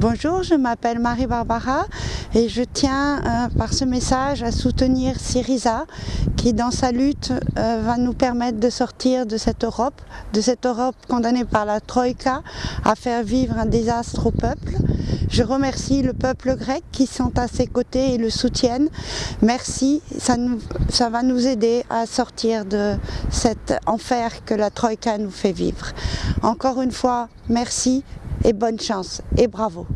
Bonjour, je m'appelle Marie-Barbara et je tiens euh, par ce message à soutenir Syriza qui dans sa lutte euh, va nous permettre de sortir de cette Europe, de cette Europe condamnée par la Troïka à faire vivre un désastre au peuple. Je remercie le peuple grec qui sont à ses côtés et le soutiennent. Merci, ça, va nous aider à sortir de cet enfer que la Troïka nous fait vivre. Encore une fois, merci et bonne chance et bravo.